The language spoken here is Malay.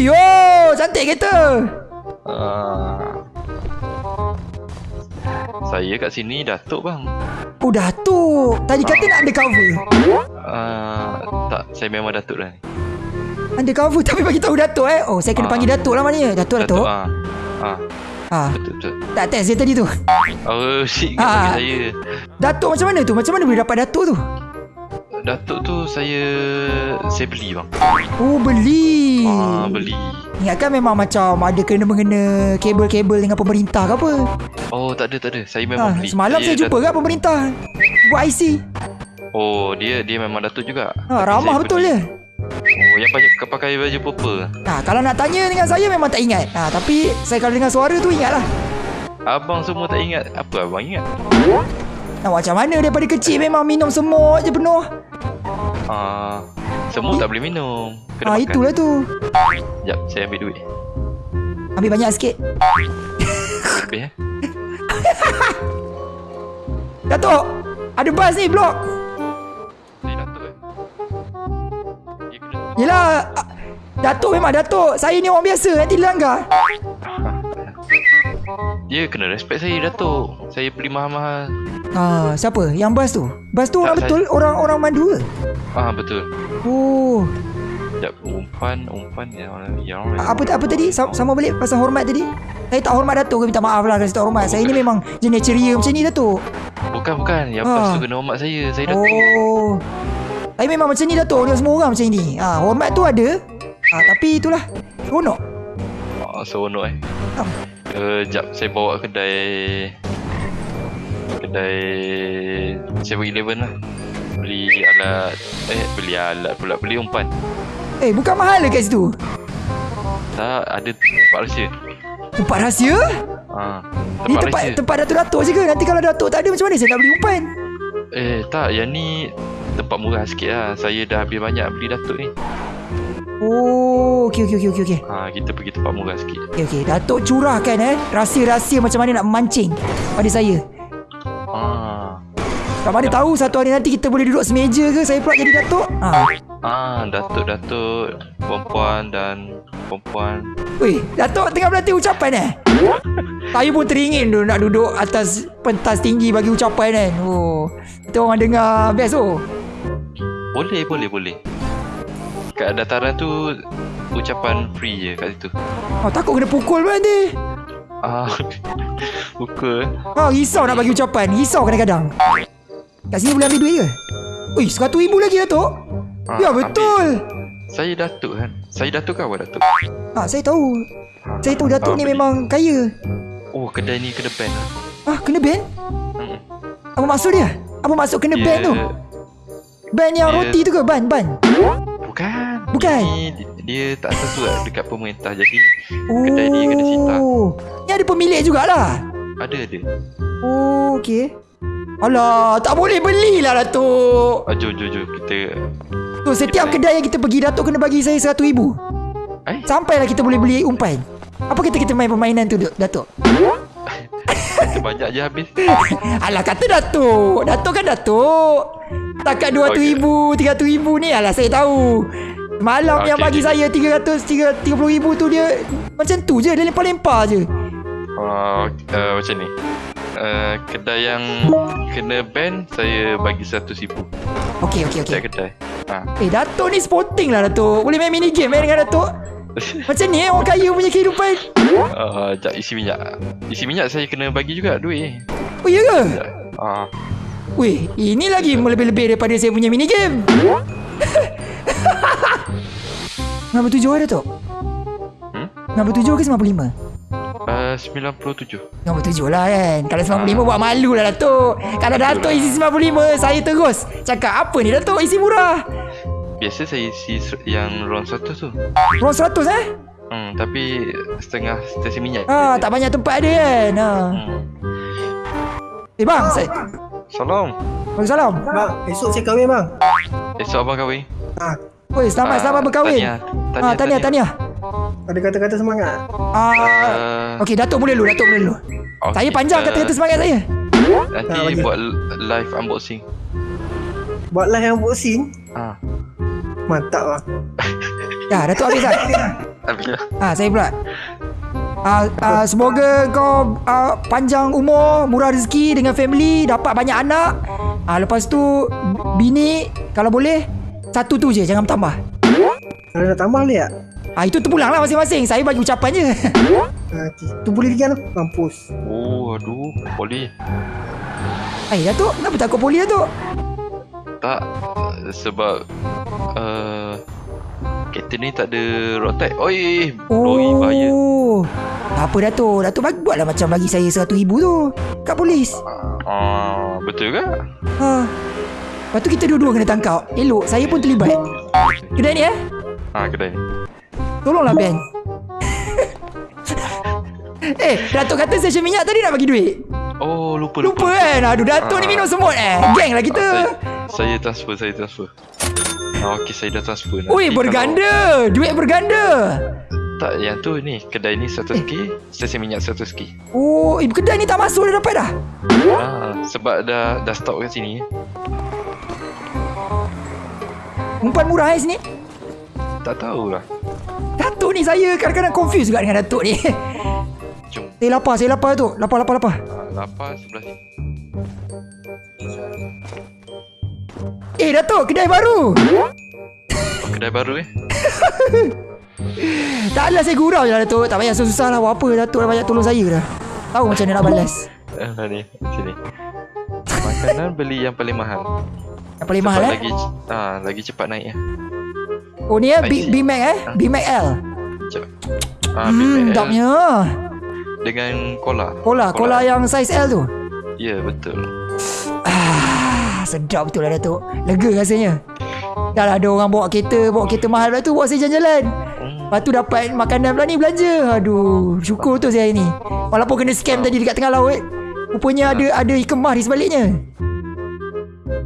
Ui, oh, cantik kereta. Ah. Saya kat sini Datuk bang. Oh, Datuk. Tadi kata nak undercover. Ah, tak, saya memang Datuk dah ni. Undercover tapi bagi tahu Datuk eh. Oh, saya kena Ah. panggil Datuk lah maknanya. Datuk, Datuk. Ah. Ah, Ah, betul betul. tak test dia tadi tu. Oh, shit bagi saya. Datuk macam mana tu? Macam mana boleh dapat Datuk tu? Datuk tu saya saya beli bang. Oh, beli. Ah, beli. Ingatkan memang macam ada kena-mengena kabel-kabel dengan pemerintah ke apa? Oh, tak ada tak ada. Saya Ha, memang beli. semalam saya jumpa dat- kat pemerintah buat IC. Oh, dia dia memang Datuk juga. Ha, ramah saya betul beli. dia. Oh, yang kau pakai baju purple. Ha, kalau nak tanya dengan saya memang tak ingat. Ha, tapi saya kalau dengar suara tu ingatlah. Abang semua tak ingat. Apa abang ingat? Nak macam mana daripada kecil memang minum semut je penuh. Ah, semua tak boleh minum. Kena Ha, makan. itulah tu. Sekejap, saya ambil duit. Ambil banyak sikit. Habis eh. Datuk, ada bas ni blok. Saya Datuk eh. Kena Yelah, ah, Datuk memang Datuk. Saya ni orang biasa, nanti dilanggar. Dia kena respect saya Datuk. Saya beli mahal-mahal. Ha, siapa? Yang bas tu? Bas tu orang Tak, betul orang-orang mandu ke? Ah betul. Oh, Sekejap, umpan, umpan ya orang orang. apa apa tadi? Sa- Sama balik pasal hormat tadi. Saya tak hormat Datuk ke minta maaf lah kasi tak hormat. Saya ni memang jenis ceria macam ni Datuk. Bukan bukan, yang Ah. pas tu kena hormat saya. Saya Datuk. Oh. Saya memang macam ni Datuk. Dia semua orang macam ni. Ha, hormat tu ada. Ha, tapi itulah. Seronok. Oh, seronok eh. Ah. Uh, jap, saya bawa kedai kedai 7-Eleven lah. Beli alat eh beli alat pula beli umpan. Eh, bukan mahal ke kat situ? Tak ada tempat rahsia. Tempat rahsia? Ha, Ni tempat tempat rahsia. tempat Datuk-Datuk je ke? Nanti kalau Datuk tak ada macam mana saya nak beli umpan? Eh tak, yang ni tempat murah sikit lah. Saya dah habis banyak beli datuk ni. Oh, okey okey okey okey okey. Ha, kita pergi tempat murah sikit. Okey okey. Datuk curahkan eh rahsia-rahsia macam mana nak memancing pada saya. Ah, Tak mana tahu satu hari nanti kita boleh duduk semeja ke saya pula jadi Datuk? Ha. ah datuk-datuk, perempuan dan perempuan. Weh, Datuk tengah berlatih ucapan eh? Saya pun teringin tu nak duduk atas pentas tinggi bagi ucapan kan. Oh, kita orang dengar best tu. Boleh, boleh, boleh. Kat dataran tu ucapan free je kat situ. Oh, takut kena pukul pun nanti. Ah, buka. Ha, risau nak bagi ucapan. Risau kadang-kadang. Kat sini boleh ambil duit ke? Ui, seratus ribu lagi Datuk. Ah, Ya, ambil. betul. Saya datuk kan. Saya datuk ke awak datuk? Ha, saya tahu. Saya tahu Datuk Ah, ni beli. memang kaya. Oh, kedai ni kena ban. Ah, kena ban? Hmm. Apa maksud dia? Apa maksud kena Dia- ban tu? Ban yang dia- roti tu ke? Ban, ban. Bukan. Ni, dia, dia tak sesuai dekat pemerintah. Jadi, kedai ni kena sita. Oh. Ni ada pemilik jugalah. Ada, ada. Oh, okey. Alah, tak boleh belilah Datuk. Ah, jom, jom, jom. Kita... Tu setiap kedai yang kita pergi Datuk kena bagi saya seratus ribu. Eh? Sampailah kita boleh beli umpan. Apa kita kita main permainan tu Datuk? Kita banyak je habis. Alah kata Datuk Datuk kan Datuk Takat 200 Okey. ribu 300 ribu ni Alah saya tahu Malam yang Okey, bagi okey. saya 300 30 ribu tu dia Macam tu je Dia lempar-lempar je Uh, uh, macam ni. Uh, kedai yang kena ban saya bagi 100 ribu. Okey okey okey kedai. Ha. Eh Datuk ni sporting lah Datuk Boleh main mini game eh dengan Datuk Macam ni eh orang kaya punya kehidupan Uh, jap isi minyak. Isi minyak saya kena bagi juga duit. Oh iya ke? Ah, Weh ini lagi lebih-lebih daripada saya punya mini game Nama tujuh ada Datuk? Hmm? Nama tujuh ke 95? uh, 97. Nombor tujuh lah kan Kalau 95 buat malu lah Datuk Kalau Datuk isi 95 Saya terus Cakap apa ni Datuk isi murah Biasa saya isi yang round 100 tu. Ruang 100 eh Hmm, tapi setengah stesen minyak. ha, Tak banyak tempat ada kan ha. Hmm. Eh bang saya, Salam. Waalaikumsalam Bang, esok saya kahwin bang. Esok abang kahwin. Ah, Oi, selamat Ah, selamat berkahwin Tahniah. Ha, Tahniah tahniah ada kata-kata semangat. Ah, Uh, Okey Datuk mula dulu Datuk mula dulu okay, Saya panjang uh, kata-kata semangat saya Nanti Ah, buat live unboxing. Buat live unboxing. Ah. Mantap bang. Ya Datuk habis kan Alhamdulillah. Ah, saya pula. Ah, ah, semoga kau ah, panjang umur, murah rezeki dengan family, dapat banyak anak. Ah, lepas tu bini kalau boleh satu tu je, jangan bertambah. Kalau nak tambah boleh tak? Ah, itu terpulang lah masing-masing. Saya bagi ucapan je. Ha, okay. Tu boleh lagi kan? Mampus. Oh, aduh. Poli. Eh, Datuk, kenapa takut poli Datuk? Tak. Sebab... Uh, kereta ni tak ada road tax. Oi, lori bahaya. Oh. Tak apa Datuk. Datuk bagi, buatlah macam bagi saya RM100,000 tu. Kat polis. Ah, betul ke? Ha. Lepas tu kita dua-dua kena tangkap. Elok, saya pun terlibat. Kedai ni eh? Ah, kedai ni. Tolonglah Ben. eh, Datuk kata session minyak tadi nak bagi duit. Oh, lupa Lupa kan? Aduh, Datuk ni Ah. minum semut eh. Geng lah kita. Saya, saya transfer, saya transfer. Ah, okey, saya dah transfer. Nanti Ui, kalau- berganda. Duit berganda. Tak, yang tu ni. Kedai ni 100k, stesen minyak 100k. Oh, ibu kedai ni tak masuk dah dapat dah. Ah, sebab dah dah stok kat sini. Umpan murah eh sini. Tak tahulah. Datuk ni saya kadang-kadang confused juga dengan Datuk ni. Jom. Saya lapar, saya lapar tu. Lapar, lapar, lapar. Ah, lapar sebelah sini. Eh, Datuk, kedai baru. Oh, kedai baru eh. Tak adalah saya gurau je lah Datuk. Tak payah susah-susah lah. Buat apa Datuk dah banyak tolong saya dah. Tahu macam mana nak balas. Ah, ni, sini. Makanan beli yang paling mahal. Yang paling Sebab mahal eh. lagi ah lagi cepat naik ya. Oh ni eh, B-. B-Mac eh. B-Mac L. Ah, Hmm, BBL sedapnya. dengan cola. Cola, cola yang saiz L tu. Ya, betul. Ah, sedap betul lah Datuk. Lega rasanya. Dah lah ada orang bawa kereta, bawa kereta mahal pula tu, bawa saya jalan-jalan. Hmm. Lepas tu dapat makanan pula ni belanja. Aduh, syukur tu saya ni. Walaupun kena scam tadi dekat tengah laut. Rupanya ada ada ikan mah di sebaliknya.